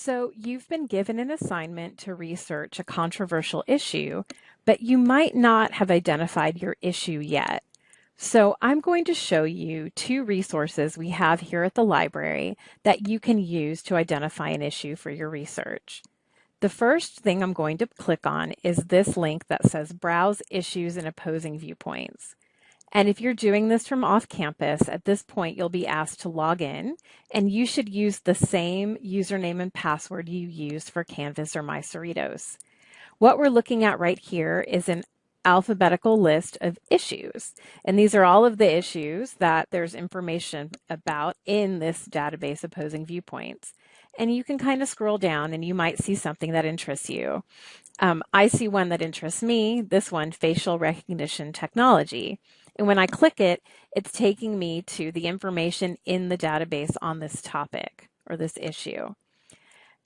So you've been given an assignment to research a controversial issue, but you might not have identified your issue yet. So I'm going to show you two resources we have here at the library that you can use to identify an issue for your research. The first thing I'm going to click on is this link that says Browse Issues and Opposing Viewpoints. And if you're doing this from off campus, at this point, you'll be asked to log in and you should use the same username and password you used for Canvas or MyCerritos. What we're looking at right here is an alphabetical list of issues. And these are all of the issues that there's information about in this database opposing viewpoints. And you can kind of scroll down and you might see something that interests you. Um, I see one that interests me, this one, facial recognition technology. And when I click it, it's taking me to the information in the database on this topic or this issue.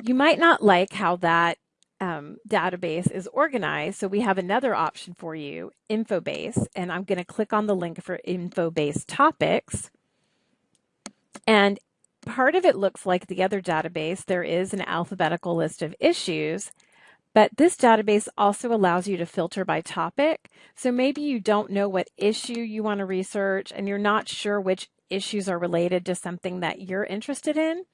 You might not like how that um, database is organized. So we have another option for you, InfoBase, and I'm going to click on the link for InfoBase topics. And part of it looks like the other database. There is an alphabetical list of issues, but this database also allows you to filter by topic. So maybe you don't know what issue you want to research and you're not sure which issues are related to something that you're interested in,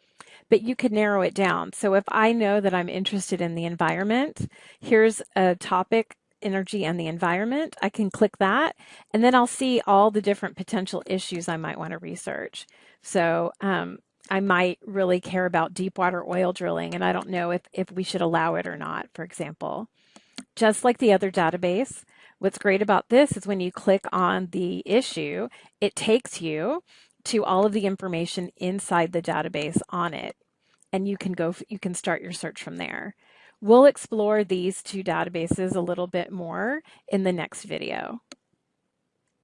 but you could narrow it down. So if I know that I'm interested in the environment, here's a topic energy and the environment. I can click that and then I'll see all the different potential issues I might want to research. So um, I might really care about deep water oil drilling and I don't know if, if we should allow it or not, for example. Just like the other database, what's great about this is when you click on the issue, it takes you to all of the information inside the database on it. And you can go, you can start your search from there. We'll explore these two databases a little bit more in the next video.